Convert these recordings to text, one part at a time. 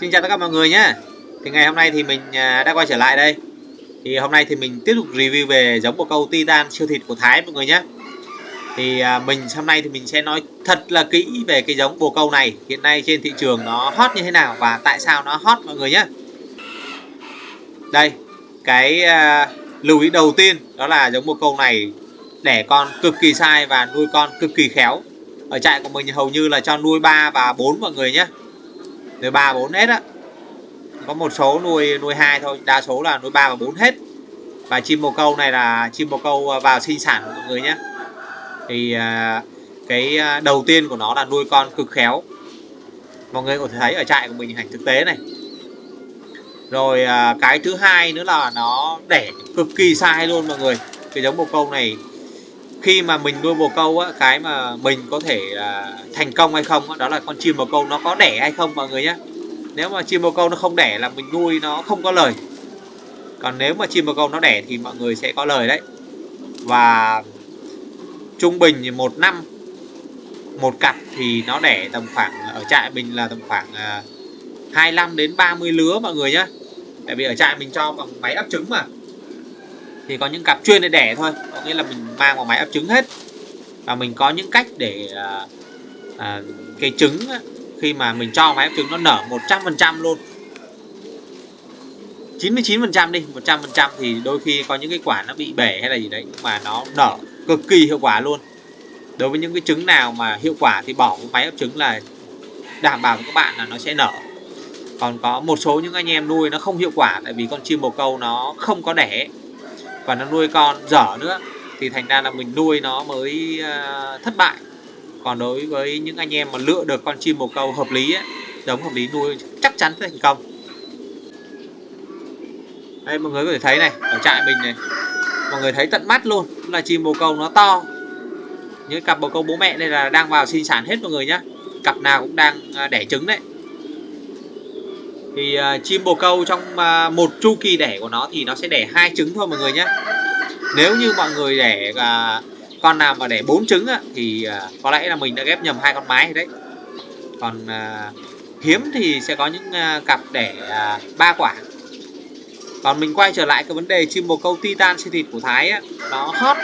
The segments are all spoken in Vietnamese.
Xin chào tất cả mọi người nhé. Thì ngày hôm nay thì mình à, đã quay trở lại đây. Thì hôm nay thì mình tiếp tục review về giống bồ câu Titan siêu thịt của Thái, mọi người nhé. Thì à, mình hôm nay thì mình sẽ nói thật là kỹ về cái giống bồ câu này. Hiện nay trên thị trường nó hot như thế nào và tại sao nó hot, mọi người nhé. Đây, Cái à, lưu ý đầu tiên đó là giống bồ câu này đẻ con cực kỳ sai và nuôi con cực kỳ khéo. Ở trại của mình hầu như là cho nuôi 3 và 4 mọi người nhé nuôi ba bốn hết á. Có một số nuôi nuôi hai thôi. Đa số là nuôi ba và bốn hết. Và chim bồ câu này là chim bồ câu à, vào sinh sản của mọi người nhé. Thì à, cái à, đầu tiên của nó là nuôi con cực khéo. Mọi người có thể thấy ở trại của mình hành thực tế này. Rồi cái thứ hai nữa là nó đẻ cực kỳ sai luôn mọi người. Cái giống bồ câu này khi mà mình nuôi bồ câu á cái mà mình có thể uh, thành công hay không á, đó là con chim bồ câu nó có đẻ hay không mọi người nhé nếu mà chim bồ câu nó không đẻ là mình nuôi nó không có lời. Còn nếu mà chim bồ câu nó đẻ thì mọi người sẽ có lời đấy. Và trung bình thì một năm một cặp thì nó đẻ tầm khoảng ở trại mình là tầm khoảng uh, à, 25 đến 30 lứa mọi người nhé tại vì ở trại mình cho bằng máy ấp trứng mà thì có những cặp chuyên để đẻ thôi. Có nghĩa là mình mang vào máy ấp trứng hết. Và mình có những cách để à, à, cái trứng khi mà mình cho máy ấp trứng nó nở 100% luôn. 99% đi 100% thì đôi khi có những cái quả nó bị bể hay là gì đấy nhưng mà nó nở cực kỳ hiệu quả luôn. Đối với những cái trứng nào mà hiệu quả thì bỏ cái máy ấp trứng là đảm bảo với các bạn là nó sẽ nở. Còn có một số những anh em nuôi nó không hiệu quả tại vì con chim bồ câu nó không có đẻ và nó nuôi con dở nữa thì thành ra là mình nuôi nó mới uh, thất bại. Còn đối với những anh em mà lựa được con chim bồ câu hợp lý ấy, giống hợp lý nuôi chắc chắn sẽ thành công. Đây mọi người có thể thấy này ở trại mình này mọi người thấy tận mắt luôn là chim bồ câu nó to. Những cặp bồ câu bố mẹ đây là đang vào sinh sản hết mọi người nhá. Cặp nào cũng đang ờ, đẻ trứng đấy thì uh, chim bồ câu trong uh, một chu kỳ đẻ của nó thì nó sẽ đẻ hai trứng thôi mọi người nhé. Nếu như mọi người đẻ uh, con nào mà đẻ bốn trứng á, thì uh, có lẽ là mình đã ghép nhầm hai con mái đấy. Còn uh, hiếm thì sẽ có những uh, cặp đẻ ba uh, quả. Còn mình quay trở lại cái vấn đề chim bồ câu titan siêu thịt của thái á, nó hot.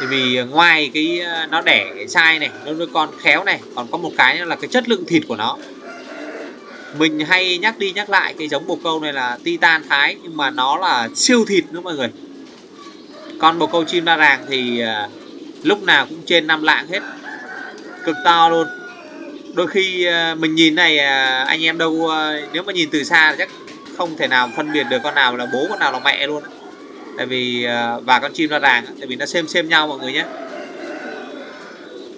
Thì vì ngoài cái nó đẻ sai này nó nuôi con khéo này còn có một cái là cái chất lượng thịt của nó mình hay nhắc đi nhắc lại cái giống bồ câu này là titan thái nhưng mà nó là siêu thịt nữa mọi người. Con bồ câu chim đa ràng thì uh, lúc nào cũng trên năm lạng hết. Cực to luôn. Đôi khi uh, mình nhìn này uh, anh em đâu uh, nếu mà nhìn từ xa chắc không thể nào phân biệt được con nào là bố con nào là mẹ luôn. Tại vì uh, và con chim đa ràng tại vì nó xem xem nhau mọi người nhé.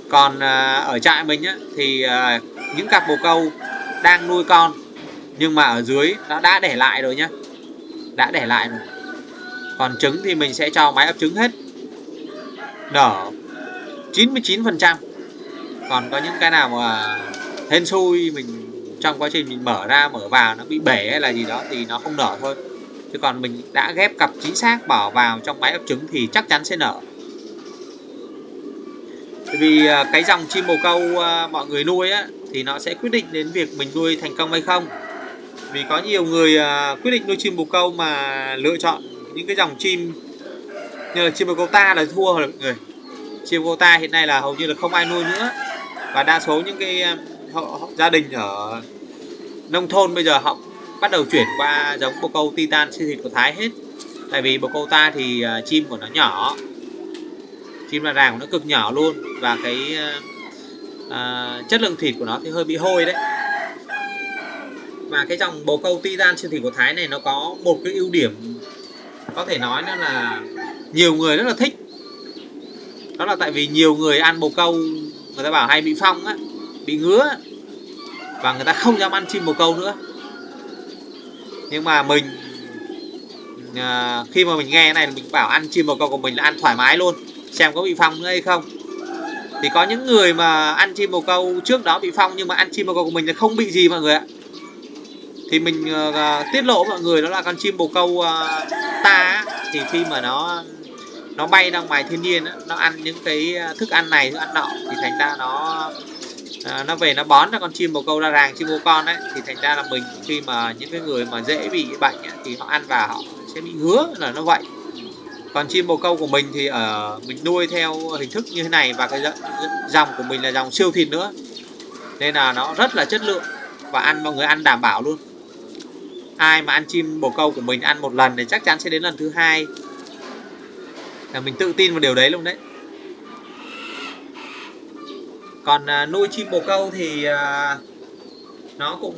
Còn uh, ở trại mình á, thì uh, những cặp bồ câu đang nuôi con. Nhưng mà ở dưới, nó đã để lại rồi nhá. Đã để lại rồi. Còn trứng thì mình sẽ cho máy ấp trứng hết. Nở. 99% còn có những cái nào mà hên xui, mình trong quá trình mình mở ra, mở vào nó bị bể hay là gì đó thì nó không nở thôi. Chứ còn mình đã ghép cặp chính xác bỏ vào trong máy ấp trứng thì chắc chắn sẽ nở. Vì à, cái dòng chim bồ câu à, mọi người nuôi á thì nó sẽ quyết định đến việc mình nuôi thành công hay không. Vì có nhiều người à, quyết định nuôi chim bồ câu mà lựa chọn những cái dòng chim như là chim bồ câu ta là thua rồi mọi người. Chim bồ câu ta hiện nay là hầu như là không ai nuôi nữa. Và đa số những cái à, họ, họ, gia đình ở nông thôn bây giờ họ bắt đầu chuyển qua giống bồ câu titan siêu thịt của thái hết. Tại vì bồ câu ta thì à, chim của nó nhỏ. Chim là ràng của nó cực nhỏ luôn. Và cái à, chất lượng thịt của nó thì hơi bị hôi đấy. Và cái dòng bồ câu titan siêu thịt của Thái này nó có một cái ưu điểm có thể nói đó là nhiều người rất là thích. Đó là tại vì nhiều người ăn bồ câu người ta bảo hay bị phong á bị ngứa và người ta không dám ăn chim bồ câu nữa. Nhưng mà mình à, khi mà mình nghe này mình bảo ăn chim bồ câu của mình là ăn thoải mái luôn xem có bị phong nữa hay không thì có những người mà ăn chim bồ câu trước đó bị phong nhưng mà ăn chim bồ câu của mình là không bị gì mọi người ạ. Thì mình uh, tiết lộ mọi người đó là con chim bồ câu uh, ta thì khi mà nó nó bay ra ngoài thiên nhiên nó ăn những cái thức ăn này thức ăn nọ thì thành ra nó uh, nó về nó bón cho con chim bồ câu ra ràng chim bồ con đấy thì thành ra là mình khi mà những cái người mà dễ bị bệnh ấy, thì họ ăn vào họ sẽ bị ngứa là nó vậy còn chim bồ câu của mình thì ở mình nuôi theo hình thức như thế này và cái dòng của mình là dòng siêu thịt nữa. Nên là nó rất là chất lượng và ăn mọi người ăn đảm bảo luôn. Ai mà ăn chim bồ câu của mình ăn một lần thì chắc chắn sẽ đến lần thứ hai. Là mình tự tin vào điều đấy luôn đấy. Còn à, nuôi chim bồ câu thì à, nó cũng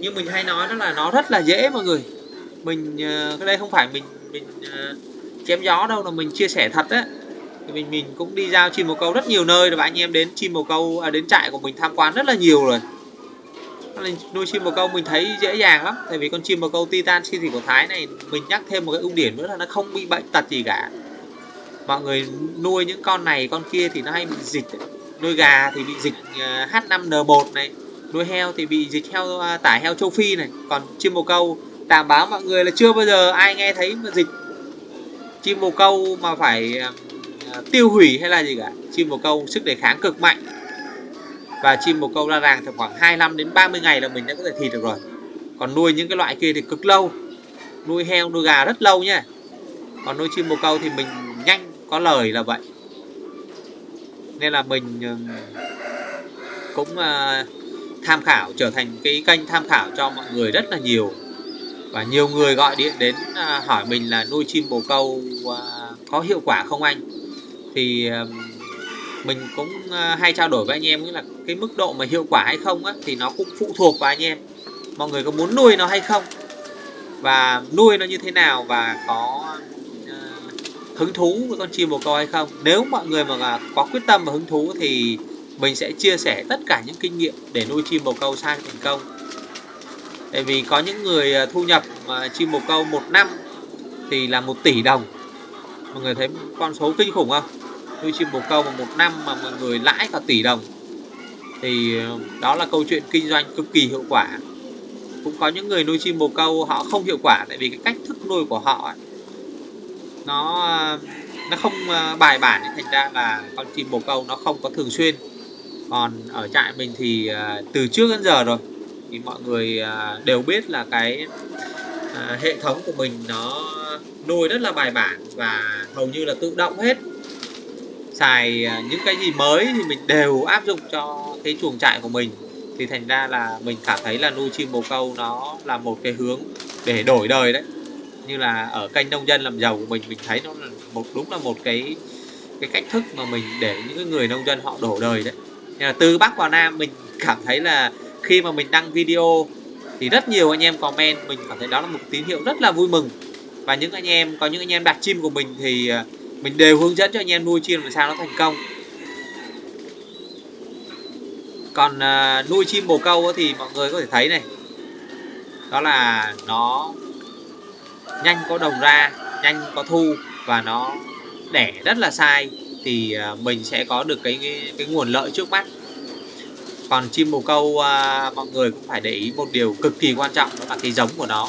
như mình hay nói đó là nó rất là dễ mọi người. Mình à, cái đây không phải mình mình à, chém gió đâu là mình chia sẻ thật á. Thì mình mình cũng đi giao chim bồ câu rất nhiều nơi và anh em đến chim bồ câu à, đến trại của mình tham quan rất là nhiều rồi. Nên nuôi chim bồ câu mình thấy dễ dàng lắm tại vì con chim bồ câu titan siêu thị của thái này mình nhắc thêm một cái ưu điểm nữa là nó không bị bệnh tật gì cả. Mọi người nuôi những con này con kia thì nó hay bị dịch nuôi gà thì bị dịch à, H5N1 này nuôi heo thì bị dịch heo tải tả heo châu Phi này. Còn chim bồ câu đảm bảo mọi người là chưa bao giờ ai nghe thấy mà dịch chim bồ câu mà phải à, tiêu hủy hay là gì cả. Chim bồ câu sức đề kháng cực mạnh. Và chim bồ câu ra ràng thì khoảng 25 đến 30 ngày là mình đã có thể thịt được rồi. Còn nuôi những cái loại kia thì cực lâu. Nuôi heo, nuôi gà rất lâu nha. Còn nuôi chim bồ câu thì mình nhanh có lời là vậy. Nên là mình ừ, cũng à, tham khảo, trở thành cái kênh tham khảo cho mọi người rất là nhiều và nhiều người gọi điện đến à, hỏi mình là nuôi chim bồ câu à, có hiệu quả không anh? Thì mình cũng à, hay trao đổi với anh em là cái mức độ mà hiệu quả hay không á, thì nó cũng phụ thuộc vào anh em. Mọi người có muốn nuôi nó hay không? Và nuôi nó như thế nào và có hứng thú với con chim bồ câu hay không? Nếu mọi người mà có quyết tâm và hứng thú thì mình sẽ chia sẻ tất cả những kinh nghiệm để nuôi chim bồ câu sang thành công tại vì có những người à, thu nhập mà chim bồ câu một năm thì là một tỷ đồng. Mọi người thấy con số kinh khủng không? Nuôi chim bồ câu mà một năm mà mọi người lãi cả tỷ đồng thì à, đó là câu chuyện kinh doanh cực kỳ hiệu quả. Cũng có những người nuôi chim bồ câu họ không hiệu quả tại vì cái cách thức nuôi của họ ấy, nó à, nó không bài bản. Thành ra là con chim bồ câu nó không có thường xuyên. Còn ở trại mình thì từ trước đến giờ rồi thì mọi người à, đều biết là cái à, hệ thống của mình nó nuôi rất là bài bản và hầu như là tự động hết. Xài à, những cái gì mới thì mình đều áp dụng cho cái chuồng trại của mình. Thì thành ra là mình cảm thấy là nuôi chim bồ câu nó là một cái hướng để đổi đời đấy. Như là ở kênh nông dân làm giàu của mình mình thấy nó là một, đúng là một cái cái cách thức mà mình để những người nông dân họ đổ đời đấy. Là từ bắc vào nam mình cảm thấy là khi mà mình đăng video thì rất nhiều anh em comment mình cảm thấy đó là một tín hiệu rất là vui mừng. Và những anh em có những anh em đặt chim của mình thì à, mình đều hướng dẫn cho anh em nuôi chim làm sao nó thành công. Còn uh, nuôi chim bồ câu thì mọi người có thể thấy này đó là nó nhanh có đồng ra nhanh có thu và nó đẻ rất là sai. Thì uh, mình sẽ có được cái, cái cái nguồn lợi trước mắt còn chim bồ câu à, mọi người cũng phải để ý một điều cực kỳ quan trọng đó là cái giống của nó.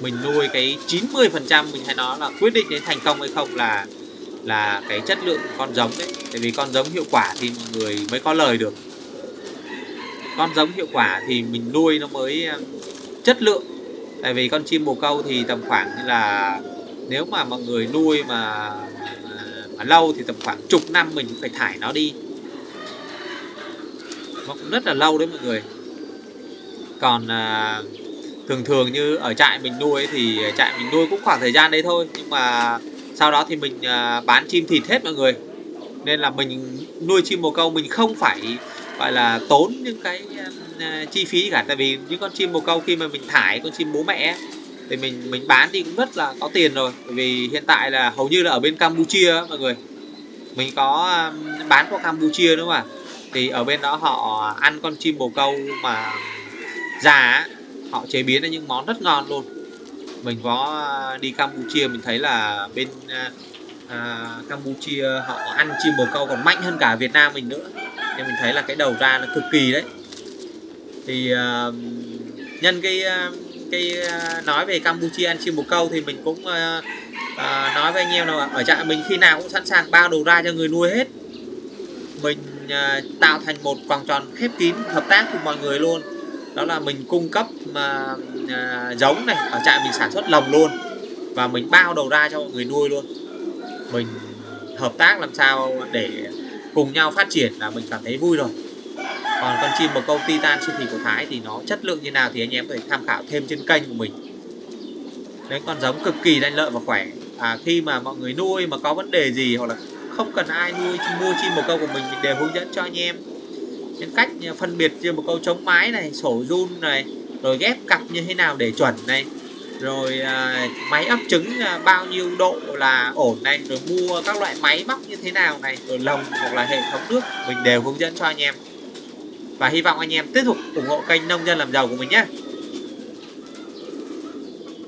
Mình nuôi cái 90 phần trăm mình hay nói là quyết định đến thành công hay không là là cái chất lượng con giống đấy. Tại vì con giống hiệu quả thì mọi người mới có lời được. Con giống hiệu quả thì mình nuôi nó mới à, chất lượng. Tại vì con chim bồ câu thì tầm khoảng như là nếu mà mọi người nuôi mà, mà lâu thì tầm khoảng chục năm mình phải thải nó đi nó cũng rất là lâu đấy mọi người. Còn à, thường thường như ở trại mình nuôi thì trại mình nuôi cũng khoảng thời gian đấy thôi. Nhưng mà sau đó thì mình à, bán chim thịt hết mọi người. Nên là mình nuôi chim bồ câu mình không phải gọi là tốn những cái à, chi phí cả. Tại vì những con chim bồ câu khi mà mình thải con chim bố mẹ thì mình mình bán thì cũng rất là có tiền rồi. Bởi vì hiện tại là hầu như là ở bên Campuchia mọi người. Mình có à, bán qua Campuchia nữa mà thì ở bên đó họ ăn con chim bồ câu mà già họ chế biến ra những món rất ngon luôn. Mình có à, đi Campuchia mình thấy là bên à, à, Campuchia họ ăn chim bồ câu còn mạnh hơn cả Việt Nam mình nữa. Nên mình thấy là cái đầu ra nó cực kỳ đấy. Thì à, nhân cái à, cái nói về Campuchia ăn chim bồ câu thì mình cũng à, à, nói với anh em là ở trại mình khi nào cũng sẵn sàng bao đầu ra cho người nuôi hết. Mình À, tạo thành một vòng tròn khép kín hợp tác cùng mọi người luôn. Đó là mình cung cấp mà à, giống này ở trại mình sản xuất lồng luôn. Và mình bao đầu ra cho mọi người nuôi luôn. Mình hợp tác làm sao để cùng nhau phát triển là mình cảm thấy vui rồi. Còn con chim bồ câu titan siêu thị của Thái thì nó chất lượng như nào thì anh em có thể tham khảo thêm trên kênh của mình. Đấy con giống cực kỳ lanh lợi và khỏe. À, khi mà mọi người nuôi mà có vấn đề gì hoặc là không cần ai nuôi mua chim bồ câu của mình mình đều hướng dẫn cho anh em. Những cách phân biệt chim bồ câu chống mái này sổ run này rồi ghép cặp như thế nào để chuẩn này rồi à, máy ấp trứng à, bao nhiêu độ là ổn này rồi mua các loại máy móc như thế nào này rồi lồng hoặc là hệ thống nước mình đều hướng dẫn cho anh em. Và hy vọng anh em tiếp tục ủng hộ kênh nông dân làm giàu của mình nhé.